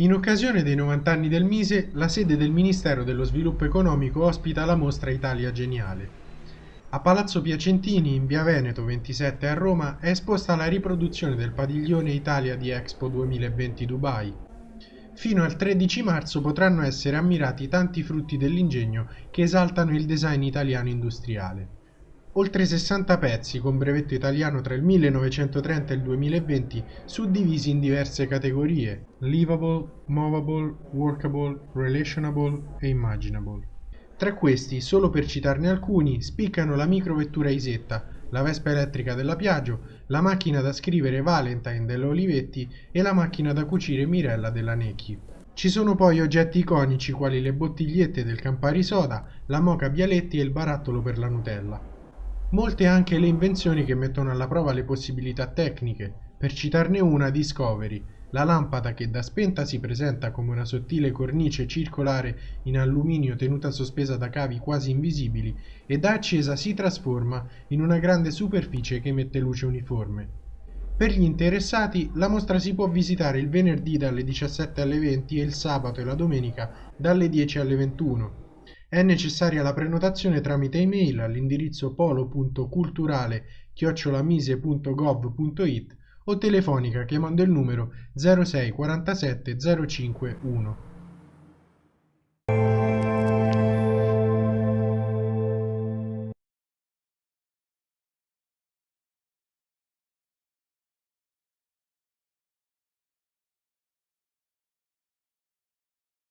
In occasione dei 90 anni del Mise, la sede del Ministero dello Sviluppo Economico ospita la mostra Italia Geniale. A Palazzo Piacentini, in via Veneto 27 a Roma, è esposta la riproduzione del padiglione Italia di Expo 2020 Dubai. Fino al 13 marzo potranno essere ammirati tanti frutti dell'ingegno che esaltano il design italiano industriale. Oltre 60 pezzi con brevetto italiano tra il 1930 e il 2020 suddivisi in diverse categorie livable, movable, workable, relationable e imaginable. Tra questi, solo per citarne alcuni, spiccano la microvettura Isetta, la Vespa elettrica della Piaggio, la macchina da scrivere Valentine della Olivetti e la macchina da cucire Mirella della Necchi. Ci sono poi oggetti iconici quali le bottigliette del Campari Soda, la moca Bialetti e il barattolo per la Nutella. Molte anche le invenzioni che mettono alla prova le possibilità tecniche. Per citarne una, Discovery, la lampada che da spenta si presenta come una sottile cornice circolare in alluminio tenuta sospesa da cavi quasi invisibili e da accesa si trasforma in una grande superficie che emette luce uniforme. Per gli interessati la mostra si può visitare il venerdì dalle 17 alle 20 e il sabato e la domenica dalle 10 alle 21. È necessaria la prenotazione tramite email all'indirizzo polo.culturale-mise.gov.it o telefonica chiamando il numero 06 47 05 1.